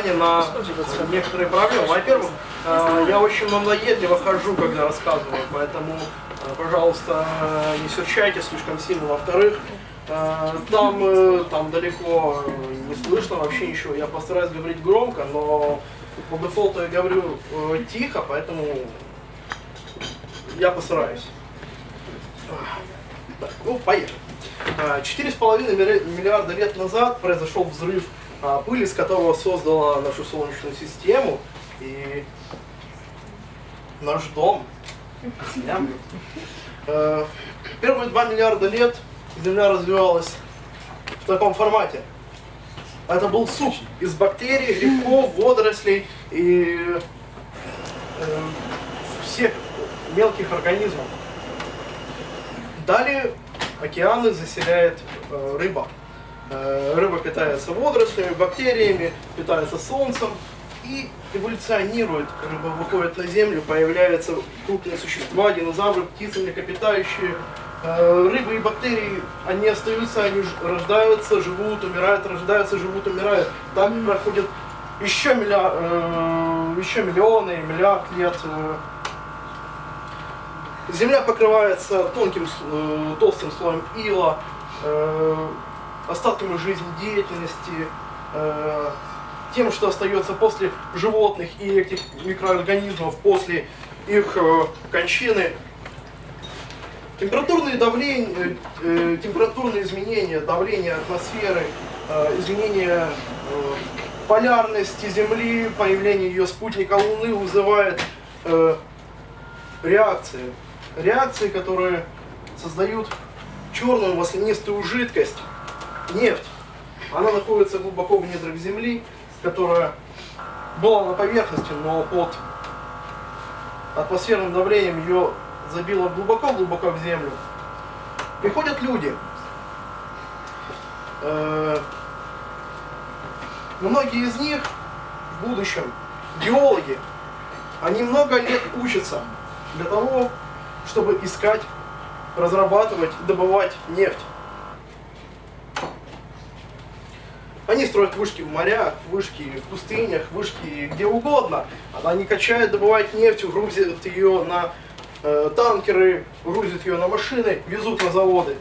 внимание на некоторые проблемы. Во-первых, э, я очень малоедливо хожу, когда рассказываю, поэтому, э, пожалуйста, не серчайте слишком сильно. Во-вторых, э, там, э, там далеко не слышно вообще ничего. Я постараюсь говорить громко, но по дефолту я говорю э, тихо, поэтому я постараюсь. Так, ну, поехали. Четыре с половиной миллиарда лет назад произошел взрыв, пыль из которого создала нашу Солнечную систему и наш дом, Землю. А, первые два миллиарда лет Земля развивалась в таком формате. Это был суп из бактерий, грибков, водорослей и э, всех мелких организмов. Далее океаны заселяет э, рыба. Э, рыба питается водорослями, бактериями, питается солнцем и эволюционирует. Рыба выходит на землю, появляются крупные существа, динозавры, птицы, млекопитающие. Э, рыбы и бактерии, они остаются, они рождаются, живут, умирают, рождаются, живут, умирают. Так проходит еще, милля, э, еще миллионы, миллиард лет. Земля покрывается тонким, толстым слоем ила, остатками жизнедеятельности, э, тем, что остается после животных и этих микроорганизмов, после их кончины. Температурные, давления, температурные изменения, давление атмосферы, изменение полярности Земли, появление ее спутника Луны вызывает реакции реакции, которые создают черную маслянистую жидкость, нефть. Она находится глубоко в недрах Земли, которая была на поверхности, но под атмосферным давлением ее забило глубоко-глубоко в землю. Приходят люди. Э, многие из них в будущем геологи. Они много лет учатся для того, чтобы искать, разрабатывать, добывать нефть. Они строят вышки в морях, вышки в пустынях, вышки где угодно. Они качают, добывают нефть, грузят ее на э, танкеры, грузят ее на машины, везут на заводы.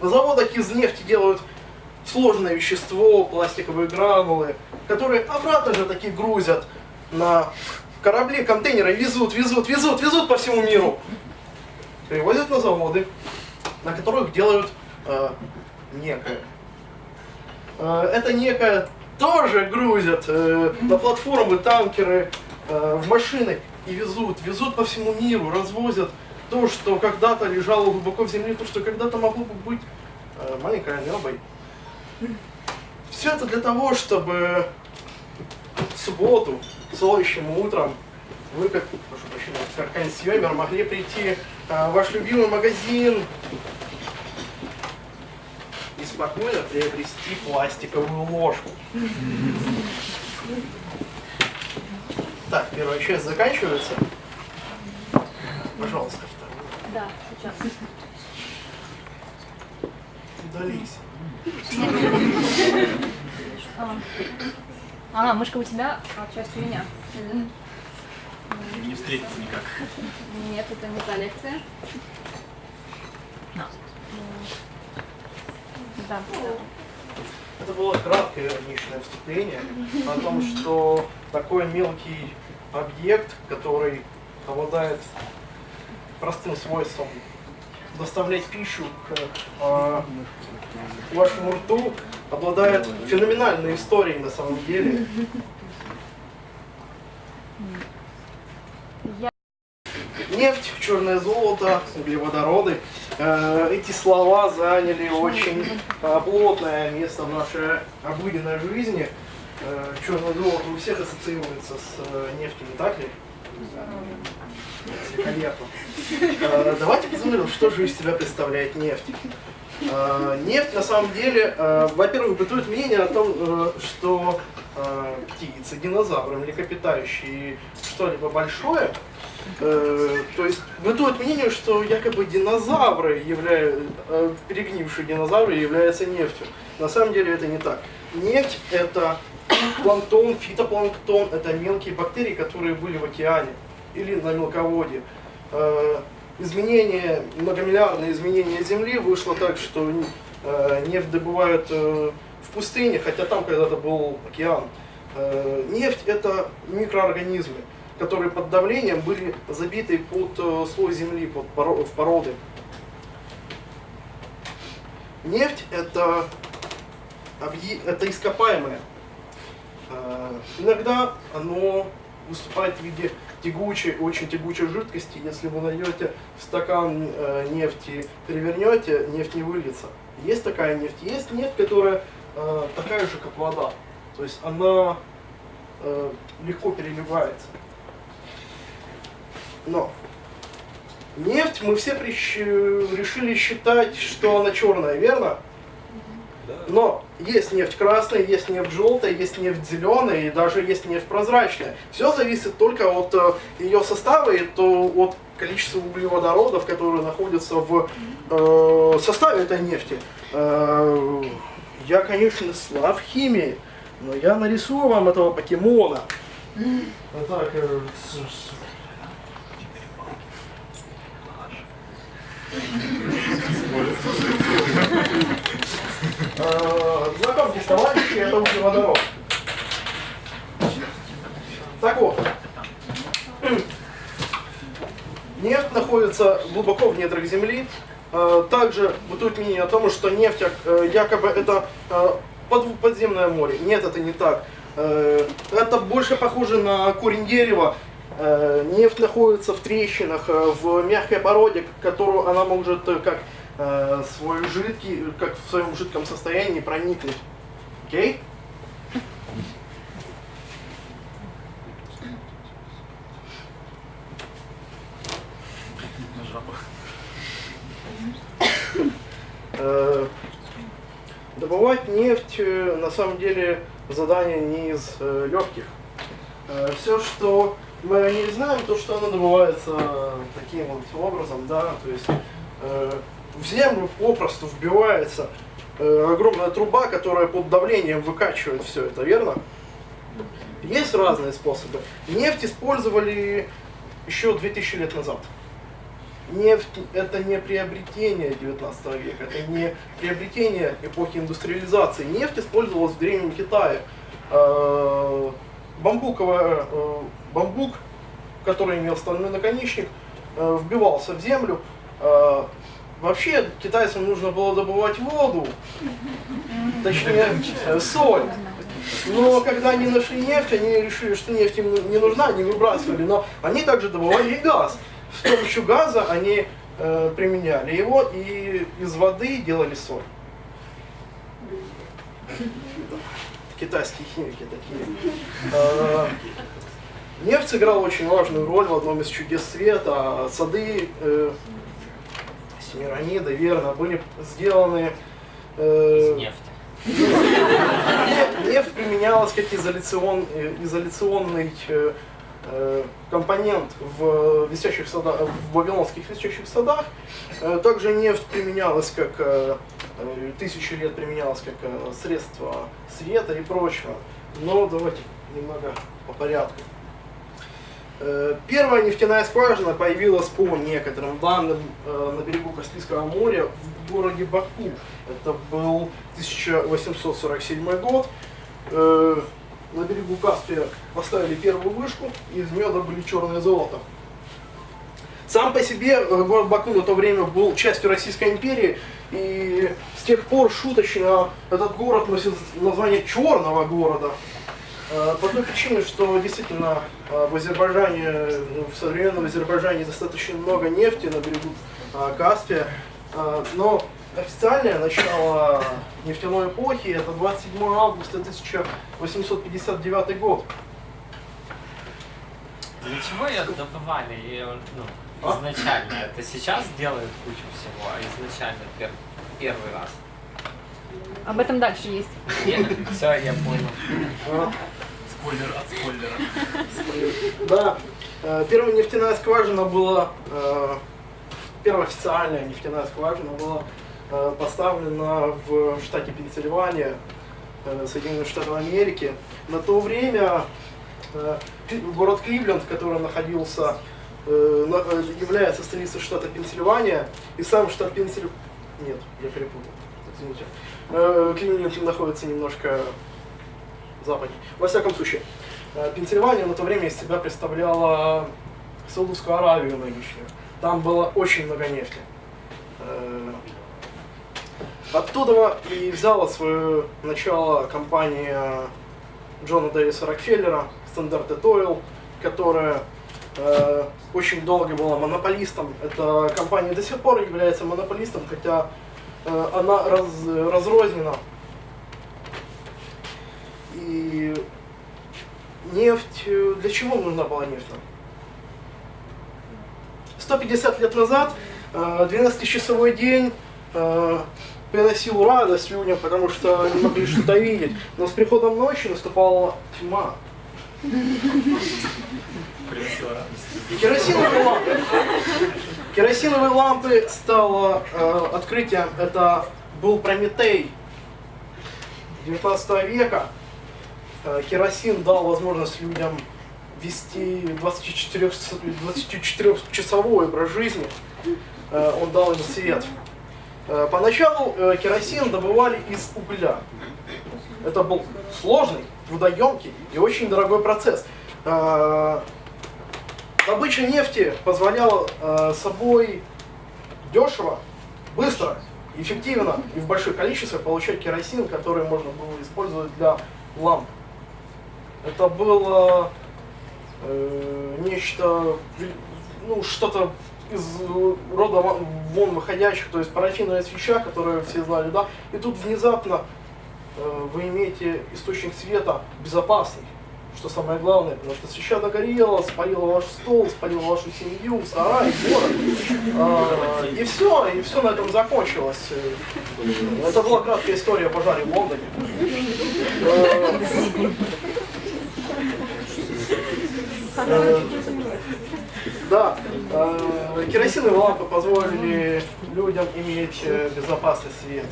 На заводах из нефти делают сложное вещество, пластиковые гранулы, которые обратно же таки грузят на корабли, контейнеры, везут, везут, везут, везут по всему миру перевозят на заводы, на которых делают э, некое. Э, это некое тоже грузят э, на платформы, танкеры, э, в машины и везут, везут по всему миру, развозят то, что когда-то лежало глубоко в земле, то, что когда-то могло бы быть э, маленькой амебой. Все это для того, чтобы в субботу, солнечным утром, вы, как, прошу прощения, как консьемер, могли прийти а, ваш любимый магазин и спокойно приобрести пластиковую ложку. Так, первая часть заканчивается. Пожалуйста, вторую. Да, сейчас. Удались. А, мышка у тебя, а часть у меня не встретиться никак. Нет, это не та лекция. Да. Это было краткое личное вступление о том, что такой мелкий объект, который обладает простым свойством доставлять пищу к э, вашему рту, обладает феноменальной историей на самом деле. Нефть, черное золото, углеводороды. Э, эти слова заняли очень э, плотное место в нашей обыденной жизни. Э, черное золото у всех ассоциируется с нефтью, не так ли? Великолепно. Давайте посмотрим, что же из себя представляет нефть. Нефть на самом деле, во-первых, бытует мнение о том, что э, птицы, динозавры, млекопитающие, что-либо большое, э, то есть бытует мнение, что якобы динозавры, являя, э, перегнившие динозавры, являются нефтью. На самом деле это не так. Нефть это планктон, фитопланктон, это мелкие бактерии, которые были в океане или на мелководье. Э, изменение, многомиллиардное изменение Земли вышло так, что э, нефть добывают э, в пустыне, хотя там когда-то был океан. Э, нефть это микроорганизмы, которые под давлением были забиты под э, слой земли, под в породы. Нефть это, это ископаемое. Э, Иногда оно выступает в виде тягучей, очень тягучей жидкости. Если вы найдете стакан нефти, перевернете, нефть не выльется. Есть такая нефть. Есть нефть, которая э, такая же, как вода. То есть она э, легко переливается. Но нефть мы все прищ- решили считать, что она черная, верно? Но есть нефть красная, есть нефть желтая, есть нефть зеленая и даже есть нефть прозрачная. Все зависит только от э, ее состава и то от количества углеводородов, которые находятся в э, составе этой нефти. Э, я, конечно, слаб в химии, но я нарисую вам этого покемона. Вот так, э, Э, Знакомьтесь, товарищи, это углеводород. Так вот. Нефть находится глубоко в недрах Земли. Э, Также бытует мнение о том, что нефть э, якобы это э, под- подземное море. Нет, это не так. Это больше похоже на корень дерева. Нефть находится в трещинах, в мягкой породе, которую она может как свой жидкий, как в своем жидком состоянии проникнуть. Окей? Э, Добывать нефть э, на самом деле задание не из э, легких. Все, что мы не знаем, то, что оно добывается таким вот образом, да, то есть э, в землю попросту вбивается э, огромная труба, которая под давлением выкачивает все это, верно? Есть разные способы. Нефть использовали еще 2000 лет назад. Нефть это не приобретение 19 века, это не приобретение эпохи индустриализации. Нефть использовалась в Древнем Китае. Э, Бамбуковая, э, бамбук, который имел стальной наконечник, э, вбивался в землю. Вообще китайцам нужно было добывать воду, точнее соль. Но когда они нашли нефть, они решили, что нефть им не нужна, они выбрасывали. Но они также добывали и газ. С помощью газа они э, применяли его и из воды делали соль. Китайские химики такие. Э, Нефть сыграла очень важную роль в одном из чудес света. Сады э, Семирамиды, верно, были сделаны э, Нефть. Нефть, нефть применялась как изоляцион, э, изоляционный э, компонент в висячих садах, в вавилонских висячих садах. Э, Также нефть применялась как э, э, тысячи лет применялась как э, средство света и прочего. Но давайте немного по порядку. Э, Первая нефтяная скважина появилась по некоторым данным э, на берегу Каспийского моря в городе Баку. Это был 1847 год. На берегу Каспия поставили первую вышку, и из меда были черное золото. Сам по себе э, город Баку на то время был частью Российской империи, и с тех пор шуточно этот город носит название черного города. Э, По той причине, что действительно э, в Азербайджане, в современном Азербайджане достаточно много нефти на берегу Каспия, но официальное начало нефтяной эпохи это 27 августа 1859 год. Для чего ее добывали ее, ну, А? изначально? Это сейчас делают кучу всего, а изначально пер- первый раз. Об этом дальше есть. Все, я понял. А, Спойлер от спойлера. Да, э, первая нефтяная скважина была, э, первая официальная нефтяная скважина была поставлена в штате Пенсильвания, э, Соединенных Штатов Америки. На то время э, город Кливленд, который находился, э, на- э, является столицей штата Пенсильвания, и сам штат Пенсильвания... Нет, я перепутал, извините. Э, Кливленд находится немножко западнее. Во всяком случае, э, Пенсильвания на то время из себя представляла Саудовскую Аравию нынешнюю. Там было очень много нефти. Оттуда и взяла свое начало компания Джона Дэвиса Рокфеллера, Standard Oil, которая э, очень долго была монополистом. Эта компания до сих пор является монополистом, хотя э, она раз- разрознена. И нефть, э, для чего нужна была нефть нам? 150 лет назад, э, 12-часовой день, э, приносил радость людям, потому что они могли что-то видеть. Но с приходом ночи наступала тьма. Керосиновые лампы. Керосиновые лампы стало э, открытием. Это был Прометей 19 века. Э, керосин дал возможность людям вести 24 24-часовой образ жизни. Э, он дал им свет. Э, поначалу э, керосин добывали из угля. Это был сложный, трудоемкий и очень дорогой процесс. Э, Добыча нефти позволяла собой дешево, быстро, эффективно и в больших количествах получать керосин, который можно было использовать для ламп. Это было э, нечто, ну, что-то из э, рода вон выходящих, то есть парафиновая свеча, которую все знали, да, и тут внезапно э, вы имеете источник света безопасный, что самое главное, потому что свеча догорела, спалила ваш стол, спалила вашу семью, сарай, город. А, и все, и все на этом закончилось. Э, Это была краткая история о пожаре в Лондоне. Э, э, Да, э, керосиновые лампы позволили людям иметь э, безопасный свет.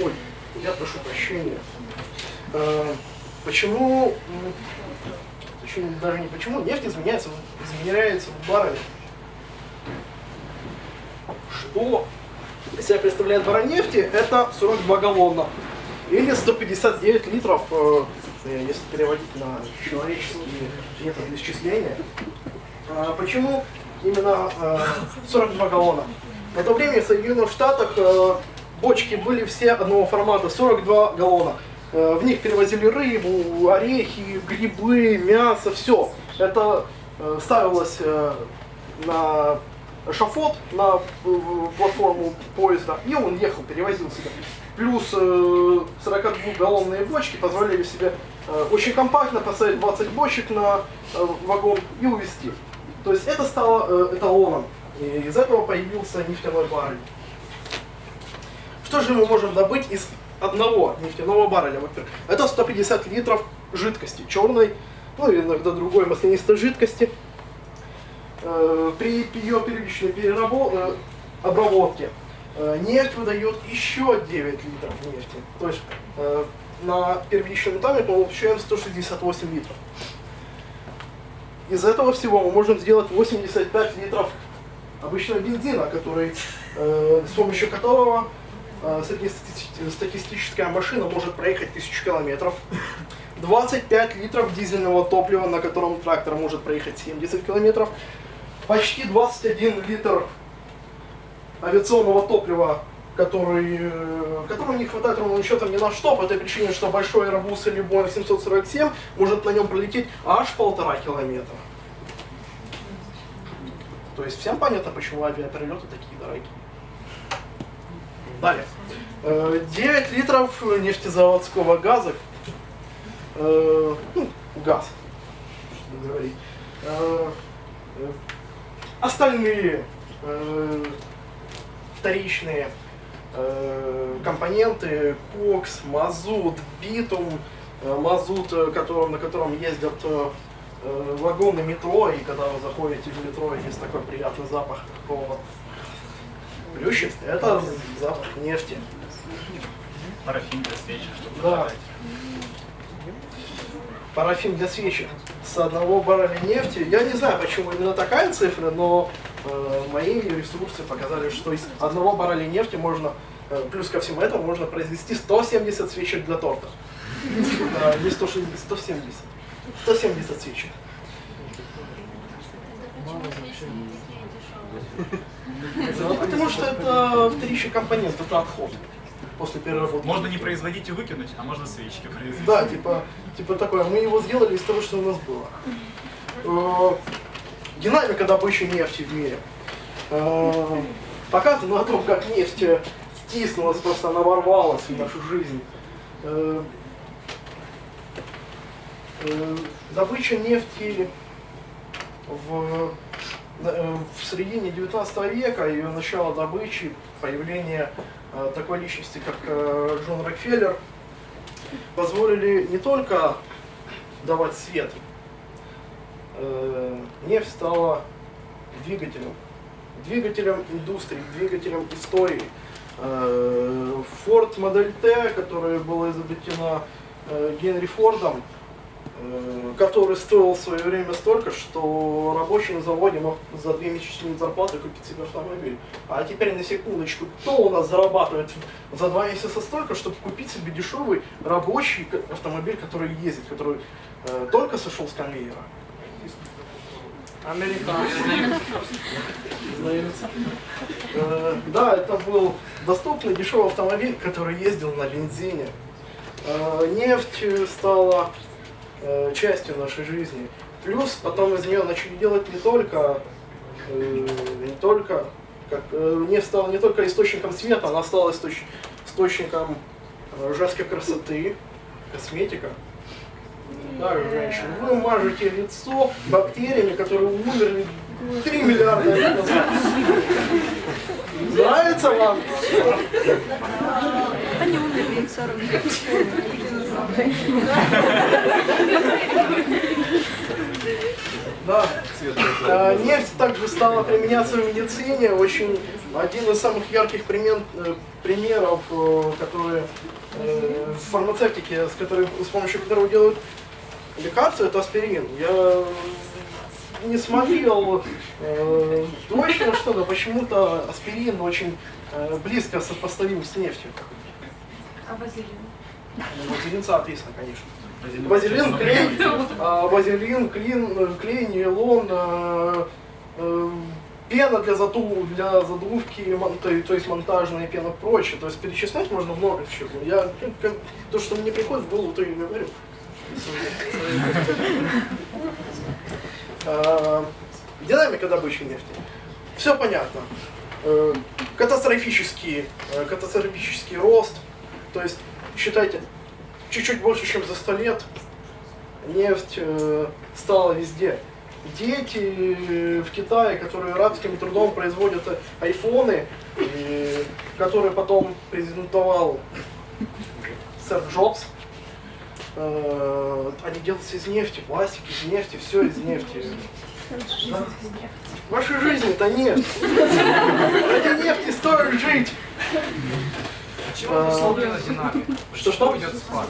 Ой, я прошу прощения. Э, Почему, даже не почему, нефть изменяется, измеряется в барреле. Что из себя представляет баррель нефти? Это 42 галлона. Или 159 литров, э, э, если переводить на человеческие методы исчисления. А Почему именно э, 42 галлона? На то время в Соединенных Штатах э, бочки были все одного формата, 42 галлона. Э, В них перевозили рыбу, орехи, грибы, мясо, все. Это э, ставилось э, на шафот, на э, платформу поезда, и он ехал, перевозил себя. Плюс э, 42-галлонные бочки позволяли себе э, очень компактно поставить 20 бочек на э, вагон и увезти. То есть это стало э, эталоном. И из этого появился нефтяной баррель. Что же мы можем добыть из одного нефтяного барреля? Во-первых, это 150 литров жидкости, черной, ну и иногда другой маслянистой жидкости. Э, При ее первичной перерабо- э, обработке э, нефть выдает еще 9 литров нефти. То есть э, на первичном этапе мы получаем 168 литров. Из этого всего мы можем сделать 85 литров обычного бензина, который, э, с помощью которого э, среднестатистическая машина может проехать 1000 километров. 25 литров дизельного топлива, на котором трактор может проехать 70 километров. Почти 21 литр авиационного топлива, который, э, которого не хватает ровным счетом ни на что, по этой причине, что большой Airbus или Boeing 747 может на нем пролететь аж полтора километра. То есть всем понятно, почему авиаперелеты такие дорогие. Далее. Э, 9 литров нефтезаводского газа. Э, ну, газ. Э, э, Остальные э, вторичные э, компоненты, кокс, мазут, битум, э, мазут, э, которым, на котором ездят э, э, вагоны метро, и когда вы заходите в метро, есть такой приятный запах такого плющит. Это запах нефти. Парафин для свечи, чтобы Да. зажигать. Парафин для свечи с одного барреля нефти. Я не знаю, почему именно такая цифра, но э, мои ресурсы показали, что из одного барреля нефти можно, э, плюс ко всему этому, можно произвести 170 свечек для торта. Да, Не 160, 170. 170 свечек. Ну, Потому что это вторичный компонент, это отход после переработки. Можно не производить и выкинуть, а можно свечки произвести. Да, типа, типа такое. Мы его сделали из того, что у нас было. Динамика добычи нефти в мире. Э, Показано на том, как нефть э, втиснулась, просто она ворвалась в нашу жизнь. Э, э, Добыча нефти в, э, в середине 19 века, ее начало добычи, появление э, такой личности, как Джон Рокфеллер, позволили не только давать свет, нефть стала двигателем, двигателем индустрии, двигателем истории. Э, Ford Модель Т, которая была изобретена э, Генри Фордом, э, который стоил в свое время столько, что рабочий на заводе мог за две месячные зарплаты купить себе автомобиль. А теперь на секундочку, кто у нас зарабатывает за два месяца столько, чтобы купить себе дешевый рабочий автомобиль, который ездит, который э, только сошел с конвейера? Э, Да, это был доступный дешевый автомобиль, который ездил на бензине. Э, Нефть стала э, частью нашей жизни. Плюс потом из нее начали делать не только, э, не только, как, нефть стала не только источником света, она стала источ- источником женской красоты, косметика. Да, женщины, вы мажете лицо бактериями, которые умерли 3 миллиарда лет назад. Нравится вам? Они умерли в 40 Да. Э, Нефть также стала применяться в медицине. Очень один из самых ярких примен- э, примеров, э, которые э, в фармацевтике, с, которой, с помощью которого делают лекарства, это аспирин. Я не смотрел э, точно что, но почему-то аспирин очень э, близко сопоставим с нефтью. А вазелин? Ну, Вазелин, соответственно, конечно. Вазелин, клей, а, вазелин, клин, клей, нейлон, э, э, пена для, заду, для задувки, мон- то, то есть монтажная пена и прочее. То есть перечислять можно много чего. Я ну, как- то, что мне приходит в голову, то и говорю. А, Динамика добычи нефти. Все понятно. Э, Катастрофический, э, катастрофический рост. То есть, считайте, чуть-чуть больше, чем за 100 лет нефть э, стала везде. Дети в Китае, которые рабским трудом производят айфоны, которые потом презентовал сэр Джобс, они делаются из нефти, пластик из нефти, все из нефти. Да. В вашей жизни это нефть. Ради нефти стоит жить. Чего обусловлена динамика? Что-что? идет спад?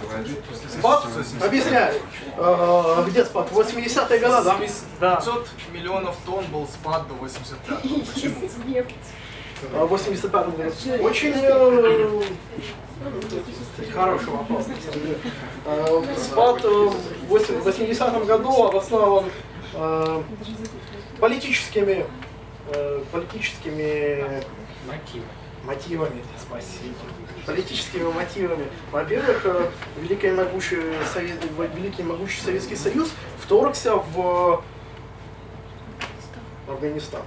Спад? Объясняю. Э, Где спад? 80-е годы, да? Да. 500 миллионов тонн был спад до 85 Почему? А, В 85 году. Очень э, хороший вопрос. Э, Спад э, в 80 году обоснован э, политическими, э, политическими Мотив. мотивами, спасибо. Политическими мотивами. Во-первых, Великий могучий, Совет- Великий могучий Советский Союз вторгся в Афганистан.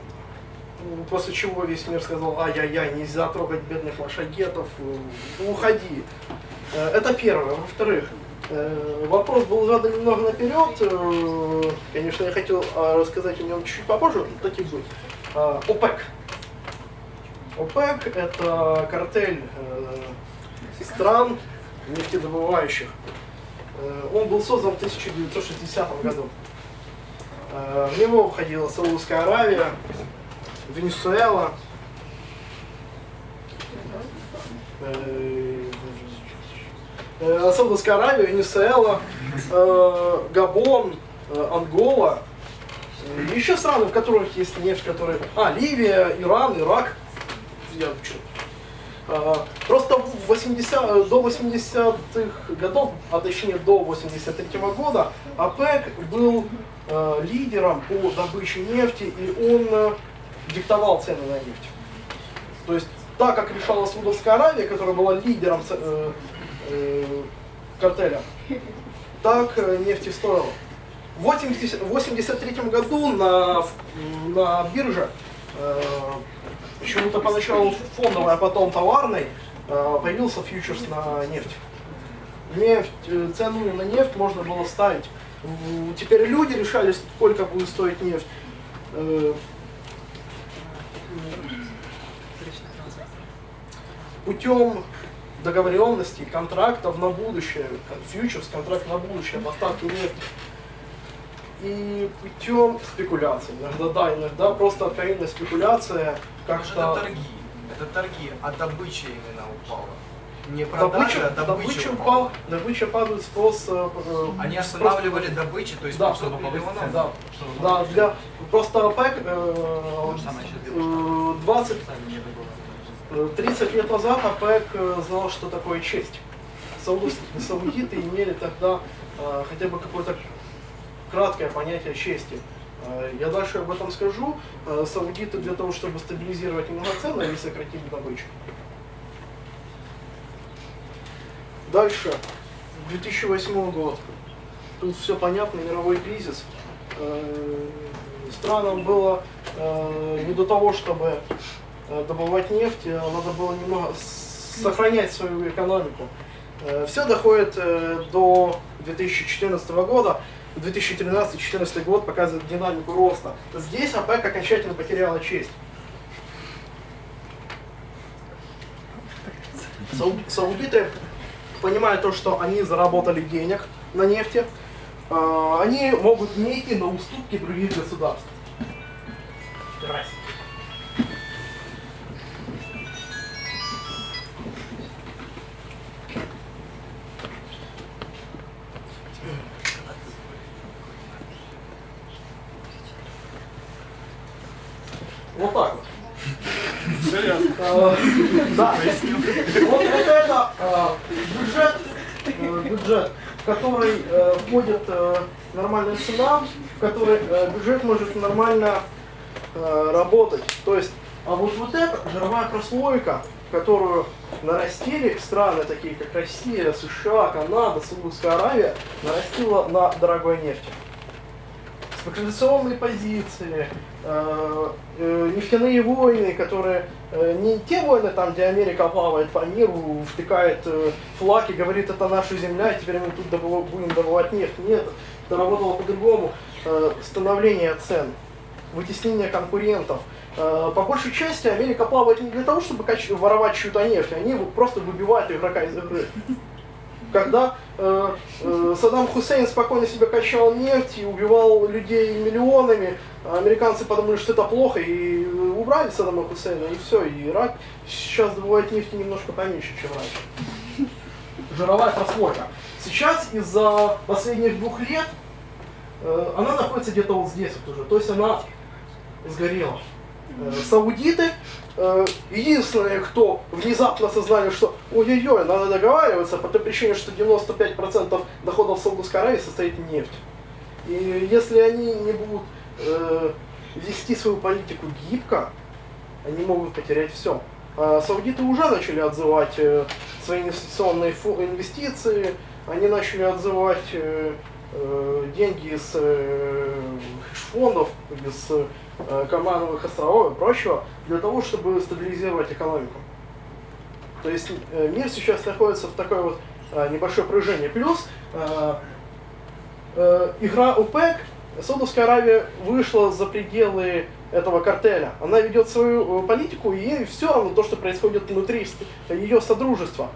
После чего весь мир сказал, ай-яй-яй, нельзя трогать бедных машагетов, э, уходи. Э, Это первое. Во-вторых, э, вопрос был задан немного наперед. Конечно, я хотел э, рассказать о нем чуть попозже, но так и будет. ОПЕК. ОПЕК – это картель стран нефтедобывающих. Он был создан в 1960 году. В него входила Саудовская Аравия, Венесуэла, э, Саудовская Аравия, Венесуэла, э, Габон, э, Ангола, еще страны, в которых есть нефть, которые... А, Ливия, Иран, Ирак. Я Просто в 80, до 80-х годов, а точнее до 83 -го года, ОПЕК был э, лидером по добыче нефти, и он диктовал цены на нефть. То есть, так как решала Саудовская Аравия, которая была лидером э, э, картеля, так э, нефть и стоила. В 1983 году на, на бирже, э, почему-то поначалу фондовой, а потом товарной, э, появился фьючерс на нефть. Нефть, э, цену на нефть можно было ставить. Теперь люди решали, сколько будет стоить нефть. Путем договоренностей, контрактов на будущее, фьючерс, контракт на будущее, поставки нефти. И путем спекуляций. Иногда да, иногда просто откровенная спекуляция. Как-то это торги. Это торги, а добыча именно упала. Не добыча, продажа, а добыча, добыча, упала. упал, добыча падает спрос. э, э, Они спрос- останавливали добычу, то есть Да, 500 миллионов. Да, да, для просто ОПЕК э, самое сейчас э, 20 э, 30 лет назад ОПЕК э, знал, что такое честь. Саудовс- Саудиты имели тогда э, хотя бы какое-то краткое понятие чести. Э, Я дальше об этом скажу. Саудиты для того, чтобы стабилизировать немного цены, они сократили добычу. Дальше. 2008 год. Тут все понятно, мировой кризис. Странам было не до того, чтобы добывать нефть, а надо было немного сохранять свою экономику. Все доходит э, до 2014 года. 2013-2014 год показывает динамику роста. Здесь ОПЕК окончательно потеряла честь. Сау- Саудиты, понимая то, что они заработали денег на нефти, э, они могут не идти на уступки других государств. Здрасте. Да. Вот это, это э, бюджет, э, бюджет, в который э, входит э, нормальная цена, в который э, бюджет может нормально э, работать. То есть, а вот вот эта жировая прослойка, которую нарастили страны, такие как Россия, США, Канада, Саудовская Аравия, нарастила на дорогой нефти спекуляционные позиции, э, э, нефтяные войны, которые э, не те войны, там, где Америка плавает по миру, втыкает э, флаг и говорит, это наша земля, теперь мы тут добыва- будем добывать нефть. Нет, это работало по-другому. Становление цен, вытеснение конкурентов. По большей части Америка плавает не для того, чтобы воровать чью-то нефть, они просто выбивают игрока из игры. Когда э, э, Саддам Хусейн спокойно себе качал нефть и убивал людей миллионами, американцы подумали, что это плохо, и убрали Саддама Хусейна, и все, и Ирак сейчас добывает нефти немножко поменьше, чем раньше. Жировая прослойка. Сейчас из-за последних двух лет э, она находится где-то вот здесь вот уже, то есть она сгорела. Э, Саудиты э, единственные, кто внезапно осознали, что ой-ой-ой, надо договариваться по той причине, что 95% доходов Саудовской Аравии состоит нефть. И если они не будут э, вести свою политику гибко, они могут потерять все. Саудиты уже начали отзывать э, свои инвестиционные инвестиции, они начали отзывать э, э, деньги из э, фондов, из Каймановых островов и прочего, для того, чтобы стабилизировать экономику. То есть э, мир сейчас находится в такой вот э, небольшой пружине. Плюс э, э, игра ОПЕК, Саудовская Аравия вышла за пределы этого картеля. Она ведет свою э, политику, и ей все равно то, что происходит внутри ее содружества.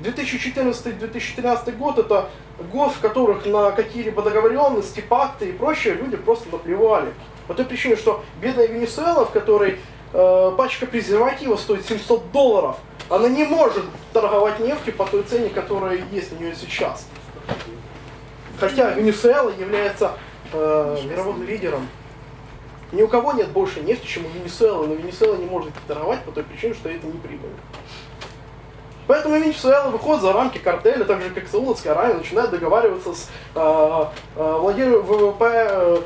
2014-2013 год это год, в которых на какие-либо договоренности, пакты и прочее люди просто наплевали. По той причине, что бедная Венесуэла, в которой э, пачка презерватива стоит 700 долларов, она не может торговать нефтью по той цене, которая есть у нее сейчас. Хотя Венесуэла является э, мировым лидером. Ни у кого нет больше нефти, чем у Венесуэлы, но Венесуэла не может торговать по той причине, что это не прибыльно. Поэтому Венесуэла выходит за рамки картеля, так же как Саудовская Аравия, начинает договариваться с э, э, владельцем ВВП, э,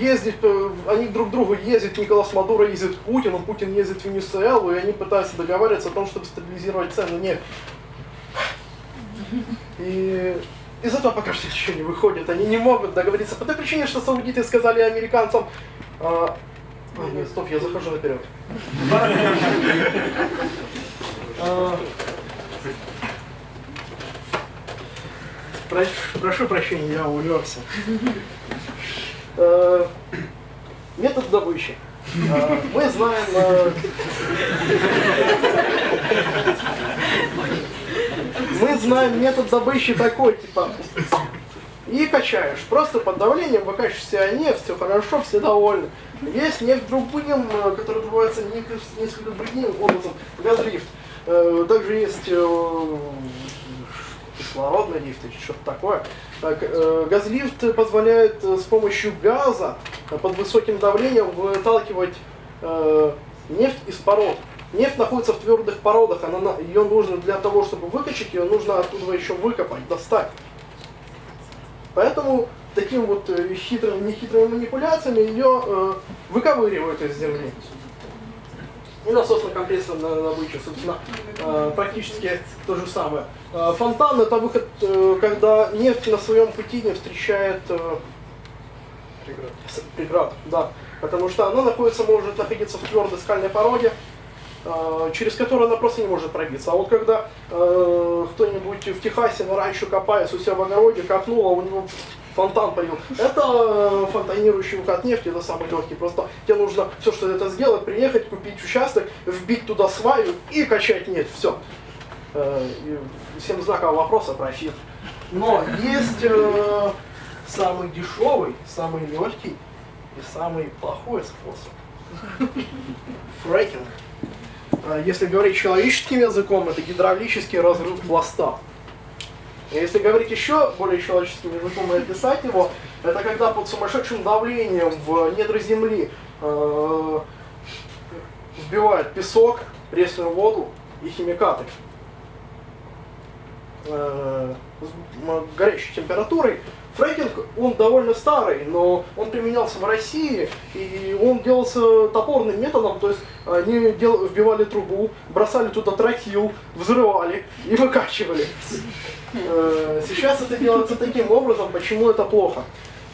ездить, э, они друг к другу ездят, Николас Мадуро ездит к Путину, Путин ездит в Венесуэлу, и они пытаются договариваться о том, чтобы стабилизировать цены нефти. И из этого пока что ничего не выходит. Они не могут договориться по той причине, что саудиты сказали американцам... а, а, нет, стоп, я захожу наперед. А, про- Прошу прощения, я увлекся. Э, Метод добычи. Э, Мы знаем... э, Мы знаем метод добычи такой, типа, и качаешь. Просто под давлением выкачиваешь себя нефть, все хорошо, все довольны. Есть нефть другим, который добывается несколько, другим образом, газлифт. Также есть кислородный лифт или что-то такое. Так, э, газлифт позволяет э, с помощью газа э, под высоким давлением выталкивать нефть из пород. Нефть находится в твердых породах, она, на- ее нужно для того, чтобы выкачать, ее нужно оттуда еще выкопать, достать. Поэтому таким вот хитрыми, нехитрыми манипуляциями ее э, выковыривают из земли. И насосный компрессор на добычу, собственно, э, практически то же самое. Э, Фонтан это выход, э, когда нефть на своем пути не встречает с- преград, да. Потому что она находится, может находиться в твердой скальной породе, через которую она просто не может пробиться. А вот когда э, кто-нибудь в Техасе на раньше копаясь у себя в огороде копнул, а у него фонтан полил. Это э, фонтанирующий выход нефти, это самый легкий. Просто тебе нужно все, что это сделать, приехать, купить участок, вбить туда сваю и качать нефть. Все. Всем знакового вопроса профит. Но есть э, самый дешевый, самый легкий и самый плохой способ. Фрекинг. Если говорить человеческим языком, это гидравлический разрыв пласта. Если говорить еще более человеческим языком и описать его, это когда под сумасшедшим давлением в недры земли э, вбивают песок, пресную воду и химикаты. Э, горячей температурой. Фрекинг, он довольно старый, но он применялся в России, и он делался топорным методом, то есть они дел- вбивали трубу, бросали туда тротил, взрывали и выкачивали. Э, Сейчас это делается таким образом, почему это плохо?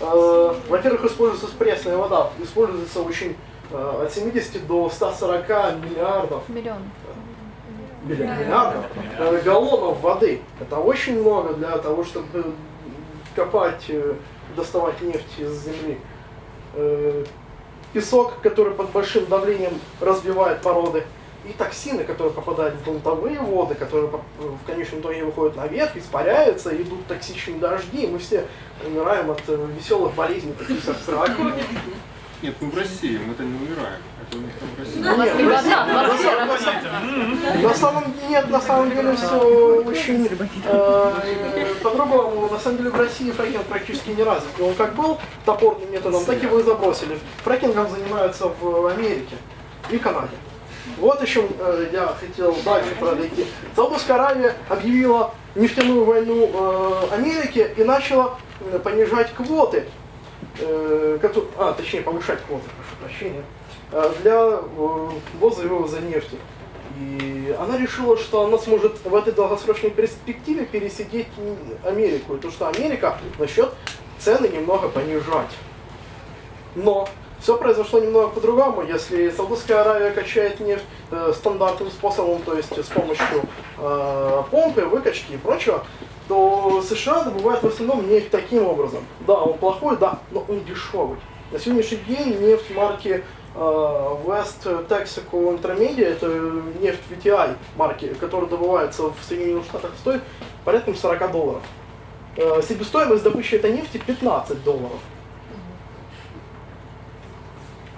Э, Во-первых, используется пресная вода, используется очень э, от 70 до 140 миллиардов Миллион. Миллиардов э, галлонов воды. Это очень много для того, чтобы копать, э, доставать нефть из земли. Э, Песок, который под большим давлением разбивает породы. И токсины, которые попадают в грунтовые воды, которые по- в конечном итоге выходят наверх, испаряются, идут токсичные дожди, и мы все умираем от э, веселых болезней, таких как рак. Нет, мы в России, мы-то не умираем. Это у них там в России. Нет, не на самом- на самом- на самом- На самом деле, нет, на самом деле все очень э, по-другому. На самом деле в России фрекинг практически не развит. И Он как был топорным методом, так его и забросили. Фрекингом занимаются в Америке и Канаде. Вот еще э, я хотел дальше пройти. Саудовская Аравия объявила нефтяную войну э, Америке и начала э, понижать квоты а, точнее, повышать квоты, прошу прощения, э, для э, ввоза и нефти. И она решила, что она сможет в этой долгосрочной перспективе пересидеть Америку, и то, что Америка начнет цены немного понижать. Но все произошло немного по-другому. Если Саудовская Аравия качает нефть э, стандартным способом, то есть с помощью э, помпы, выкачки и прочего, то США добывают в основном нефть таким образом. Да, он плохой, да, но он дешевый. На сегодняшний день нефть марки э, West Texaco Intermediate, это нефть VTI марки, которая добывается в Соединенных Штатах, стоит порядка 40 долларов. Э, Себестоимость добычи этой нефти 15 долларов.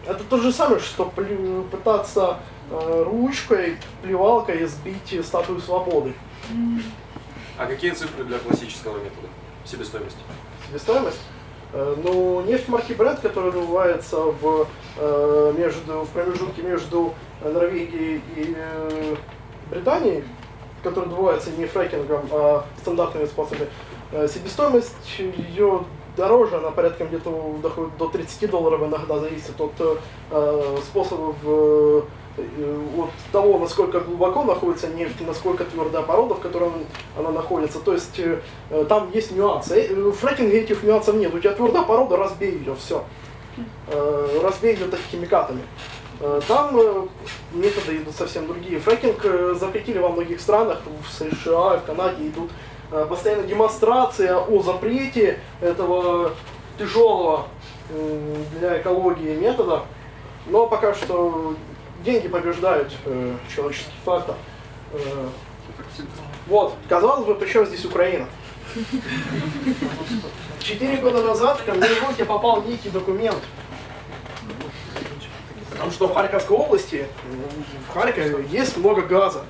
Это то же самое, что пытаться э, ручкой, плевалкой сбить статую свободы. А какие цифры для классического метода себестоимости? Себестоимость? Э, Ну, нефть марки Brent, которая добывается в, э, между, в промежутке между Норвегией и э, Британией, которая добывается не фрекингом, а стандартными способами, себестоимость ее дороже, она порядка где-то доходит до 30 долларов иногда, зависит от способов, того, насколько глубоко находится нефть, насколько твердая порода, в которой она находится. То есть э, э, там есть нюансы. Э, В фрекинге этих нюансов нет. У тебя твердая порода, разбей ее, все. Разбей ее так химикатами. Э, Там э, методы идут совсем другие. Фрекинг э, запретили во многих странах, в США, в Канаде идут э, постоянно демонстрация о запрете этого тяжелого для экологии метода. Но пока что деньги побеждают э, человеческий фактор. Э, вот, казалось бы, причем здесь Украина? Четыре года назад ко мне в руки попал некий документ. Потому что в Харьковской области, в Харькове, есть много газа.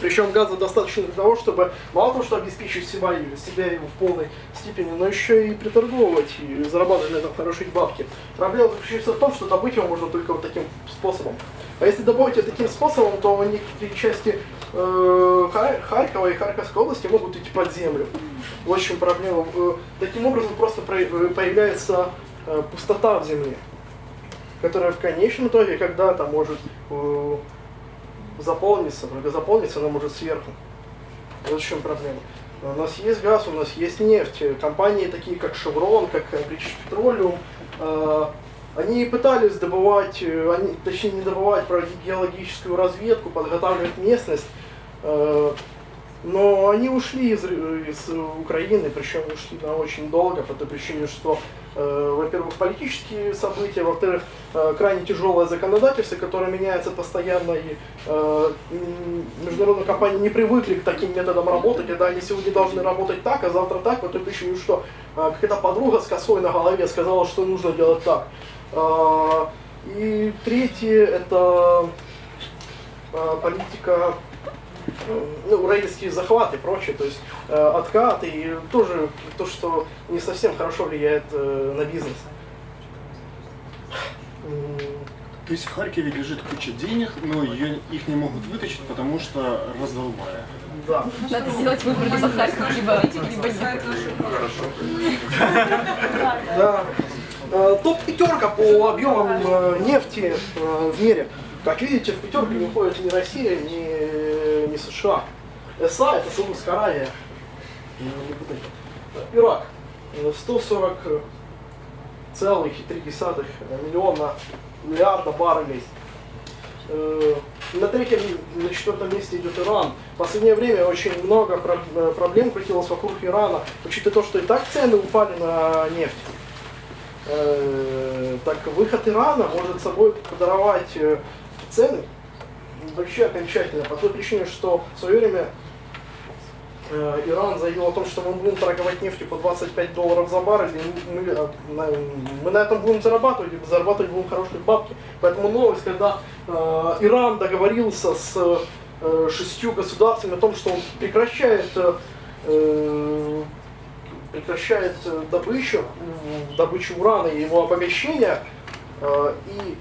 Причем газа достаточно для того, чтобы мало того, что обеспечить себя, и- себя его в полной степени, но еще и приторговывать и зарабатывать на этом хорошие бабки. Проблема заключается в том, что добыть его можно только вот таким способом. А если добыть его таким способом, то некоторые части э, Хар- Харькова и Харьковской области могут идти под землю. В чем проблема. Э, Таким образом просто про- э, появляется э, пустота в земле, которая в конечном итоге когда-то может заполниться, только заполниться она может сверху. Вот в чем проблема. У нас есть газ, у нас есть нефть. Компании такие, как Chevron, как British Petroleum, э, они пытались добывать, э, они, точнее не добывать, проводить геологическую разведку, подготавливать местность, э, но они ушли из, из Украины, причем ушли на очень долго, по той причине, что, во-первых, политические события, во-вторых, э, крайне тяжелое законодательство, которое меняется постоянно, и э, международные компании не привыкли к таким методам работы, когда они сегодня должны работать так, а завтра так, по той причине, что э, какая-то подруга с косой на голове сказала, что нужно делать так. Э, И третье, это э, политика э, ну, рейдерские захваты и прочее, то есть э, откат и тоже то, что не совсем хорошо влияет э, на бизнес. То есть в Харькове лежит куча денег, но ее, их не могут вытащить, потому что раздолбая. Да. Надо сделать выбор либо Харьков, либо, либо нет. Да. Э, Топ пятерка по объемам э, нефти э, в мире. Как видите, в пятерку не входит ни Россия, ни, ни США. СА это Саудовская Аравия. Не Ирак. Э, 140 целых и три десятых миллиона миллиарда баррелей. Э, На третьем, на четвертом месте идет Иран. В последнее время очень много э, проблем крутилось вокруг Ирана, учитывая то, что и так цены упали на нефть. Э, Так выход Ирана может собой подорвать цены вообще окончательно, по той причине, что в свое время э, Иран заявил о том, что мы будем торговать нефтью по 25 долларов за баррель, и мы, э, на, мы на этом будем зарабатывать, и зарабатывать будем хорошие бабки. Поэтому новость, когда э, Иран договорился с э, шестью государствами о том, что он прекращает, э, прекращает э, добычу, добычу урана и его обогащение, и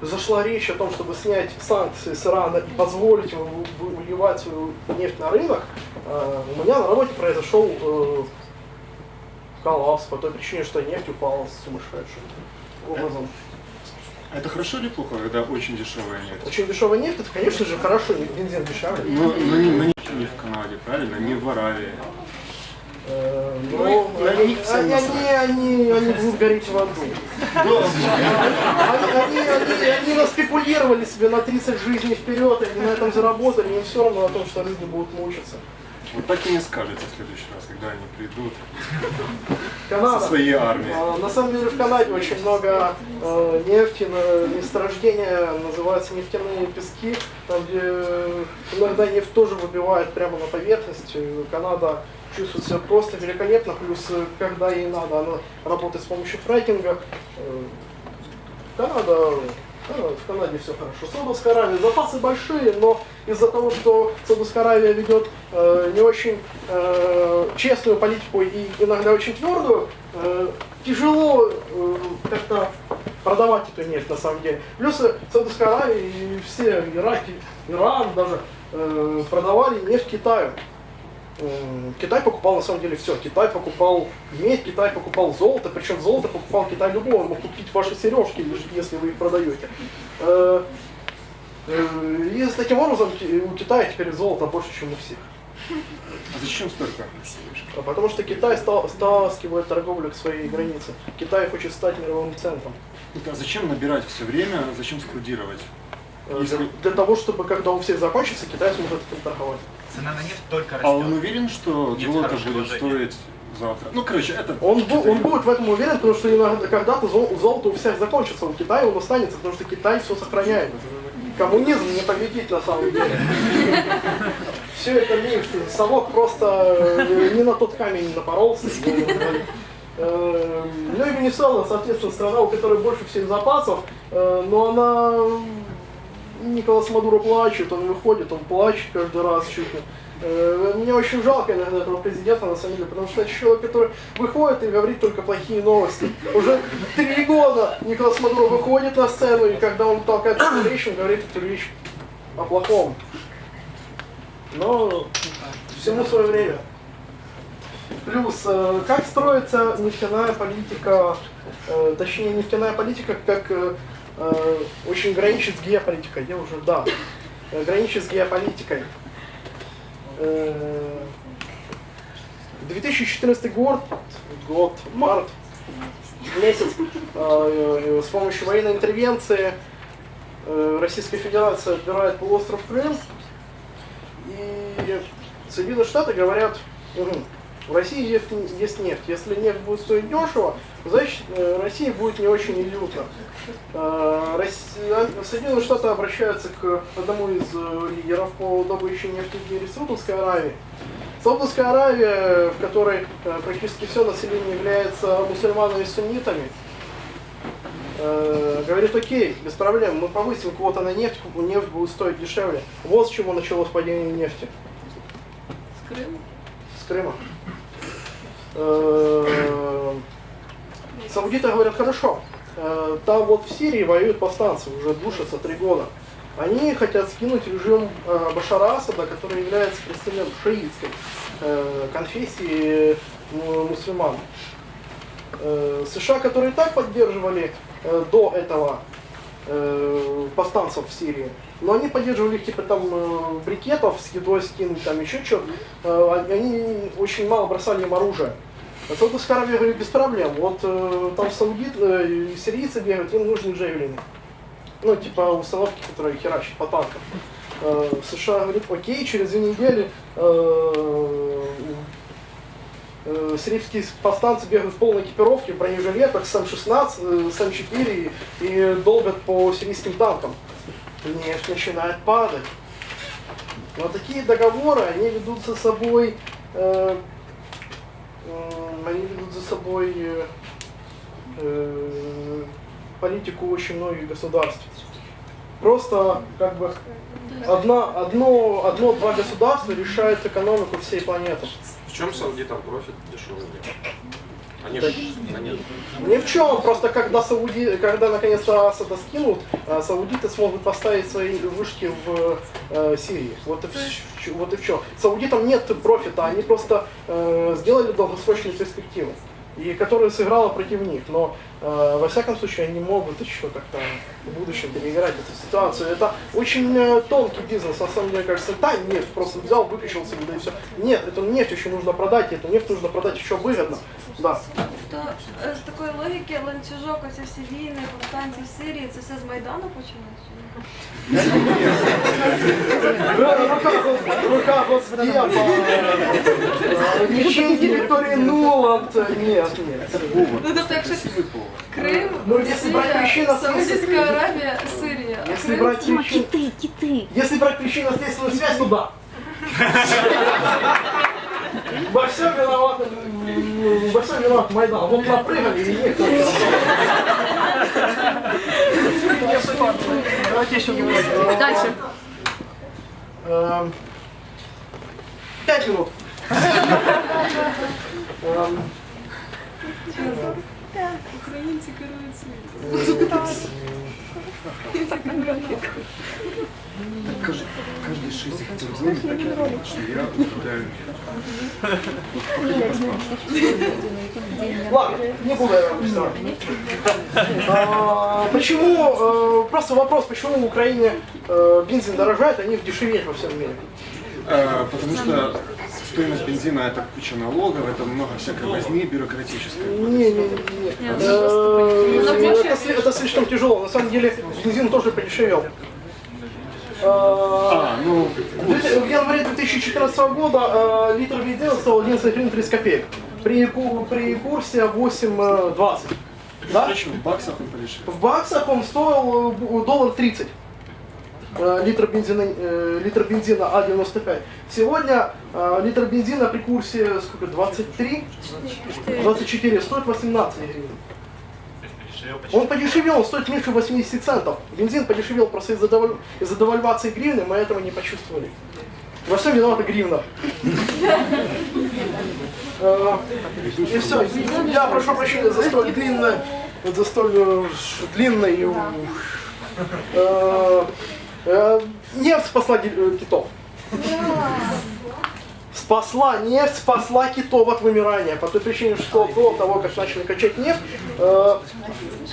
зашла речь о том, чтобы снять санкции с Ирана и позволить ему выливать свою нефть на рынок, э, у меня на работе произошел э, коллапс по той причине, что нефть упала сумасшедшим образом. Это хорошо или плохо, когда очень дешевая нефть? Очень дешевая нефть, это, конечно же, хорошо, бензин дешевле. Но, но не, но не- не в Канаде, правильно? Не в Аравии. Э, Ну, Но на они, них они, они, они, они будут гореть в аду. Они, они, они, наспекулировали себе на 30 жизней вперед, они на этом заработали, им все равно о том, что люди будут мучиться. Вот так и не скажете в следующий раз, когда они придут Канада. со своей армией. А, На самом деле в Канаде очень много э, нефти, на- месторождения называются нефтяные пески, там где иногда нефть тоже выбивает прямо на поверхность. Канада чувствует себя просто великолепно, плюс э, когда ей надо, она работает с помощью фрекинга. Э, Канада, Канада- в Канаде все хорошо. Саудовская Аравия, запасы большие, но из-за того, что Саудовская Аравия ведет э, не очень э, честную политику и иногда очень твердую, э, тяжело э, как-то продавать эту нефть на самом деле. Плюс э, Саудовская Аравия и все Ирак, и Иран даже э, продавали нефть Китаю. Китай покупал на самом деле все. Китай покупал медь, Китай покупал золото, причем золото покупал Китай любого, мог купить ваши сережки, если вы их продаете. Э, э, И таким образом у Китая теперь золото больше, чем у всех. А зачем столько? А Потому что Китай стал, стаскивает торговлю к своей границе. Китай хочет стать мировым центром. А зачем набирать все время, зачем складировать? Э, Если- Для, для того, чтобы когда у всех закончится, Китай сможет этим торговать. Цена на нефть только А он растет. уверен, что золото будет стоить завтра? Ну, короче, это... Он, бу- он будет в этом уверен, потому что иногда, когда-то зол- золото у всех закончится, у Китая он останется, потому что Китай все сохраняет. Коммунизм не победить на самом деле. Все это миф. Совок просто э, не на тот камень напоролся. Э, Ну и Венесуэла, соответственно, страна, у которой больше всех запасов, э, но она... Николас Мадуро плачет, он выходит, он плачет каждый раз чуть ли. Э, Мне очень жалко иногда этого президента, на самом деле, потому что это человек, который выходит и говорит только плохие новости. Уже три года Николас Мадуро выходит на сцену, и когда он толкает эту речь, он говорит эту речь о плохом. Но всему свое время. Плюс, э, как строится нефтяная политика, э, точнее нефтяная политика, как очень граничит с геополитикой, я уже, да, э, граничит с геополитикой. Э, 2014 год, год, март, месяц, э, э, с помощью военной интервенции э, Российская Федерация отбирает полуостров Крым, и Соединенные Штаты говорят, «Мгм, в России есть, есть нефть. Если нефть будет стоить дешево, значит э, России будет не очень люто. Э, Соединенные Штаты обращаются к одному из э, лидеров по добыче нефти в мире, Саудовской Аравии. Саудовская Аравия, в которой практически все население является мусульманами и суннитами, говорит, окей, без проблем, мы повысим квоты на нефть, нефть будет стоить дешевле. Вот с чего началось падение нефти. С Крыма. С Крыма. Саудиты говорят, хорошо, э, там вот в Сирии воюют повстанцы, уже душатся три года. Они хотят скинуть режим э, Башара Асада, который является представителем шиитской э, конфессии мусульман. США, которые так поддерживали до этого повстанцев в Сирии, но они поддерживали их типа там брикетов с едой скинуть, там еще что-то. они очень мало бросали им оружие. А Саудовская Аравия говорит, без проблем. Вот э, там саудит, э, сирийцы бегают, им нужны джевелины. Ну, типа установки, которые херачат по танкам. Э, США говорит, окей, через две недели э, э, сирийские повстанцы бегают в полной экипировке, в бронежилетах, с М-16, э, с М4 и, и долбят по сирийским танкам. Нефть начинает падать. Но такие договоры, они ведут за собой, э, они ведут за собой э, э, политику очень многих государств. Просто как бы одна, одно, одно-два государства решают экономику всей планеты. В чем саудитам профит дешевый? Они на нет. Ни в чем, просто когда, Сауди, когда наконец-то Асада скинут, э, саудиты смогут поставить свои вышки в э, Сирии. Вот и, в, вот и в чем. Саудитам нет профита, они просто э, сделали долгосрочные перспективы. и которая сыграла против них. Но во всяком случае они могут еще как-то в будущем переиграть эту ситуацию. Это очень э, тонкий бизнес, на самом деле, кажется, та нефть просто взял, выкачался, да и все. Нет, эту нефть еще нужно продать, и эту нефть нужно продать еще выгодно. Да. То е, з такої логіки ланцюжок, оці всі війни, повстанці в Сирії, це все з Майдану почалося? Рука, рука Госдепа, э, ничейки Виктории Нуланд, нет, нет. Вова, Ну тобто, якщо красивый повод. Крим, Ну, якщо брати Росія, причину, Саудівська Аравія, Сирія. а Если Крим брать Дима, причину, киты, киты. если брать причинно-следственную связь, то да. Во всем виноват, м, во всем виноват Майдан. Вот напрыгали и нет. Давайте еще Дальше. Эм, Пять минут. Эм, Українці керують світом. Каждый, каждый шесть хотел знать, так я понял, что я управляю Ладно, не буду я вам объяснять. А, Почему, э, просто вопрос, почему в Украине э, бензин дорожает, а нефть дешевеет во всем мире? Э, Потому что стоимость бензина это куча налогов, это много всякой возни бюрократической. Не, не, не, не. Э, Это, сли- это слишком тяжело. На самом деле бензин тоже подешевел. Э, А, ну, В январе 2014 года э, литр бензина стоил 11 гривен 30 копеек. При, при курсе 8,20. Да? в баксах он подешевле. В баксах он стоил доллар 30. Э, Литр бензина, э, литр бензина А95. Сегодня э, литр бензина при курсе сколько, 23? 24 стоит 18 гривен. Он подешевел, он стоит меньше 80 центов. Бензин подешевел просто из-за деваль- из-за девальвации гривны, мы этого не почувствовали. Во всем виновата гривна. И все. Я прошу прощения за столь длинное, за столь длинное Нефть спасла э, китов. Спасла нефть, спасла китов от вымирания. По той причине, что до того, как начали качать нефть, э,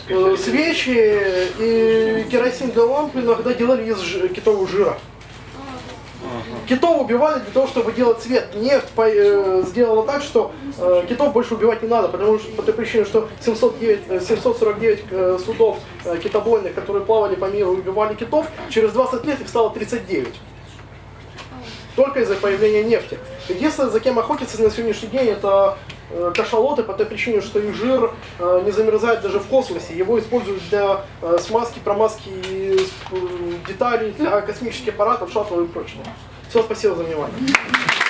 э, свечи и керосиновые лампы иногда делали из китового жира. Китов убивали для того, чтобы делать цвет. Нефть по- э, сделала так, что э, китов больше убивать не надо, потому что по той причине, что 709, э, 749 э, судов э, китобойных, которые плавали по миру и убивали китов, через 20 лет их стало 39. Только из-за появления нефти. Единственное, за кем охотятся на сегодняшний день, это э, кашалоты по той причине, что их жир э, не замерзает даже в космосе. Его используют для э, смазки, промазки э, деталей для космических аппаратов, шаттлов и прочего. Все, спасибо за внимание.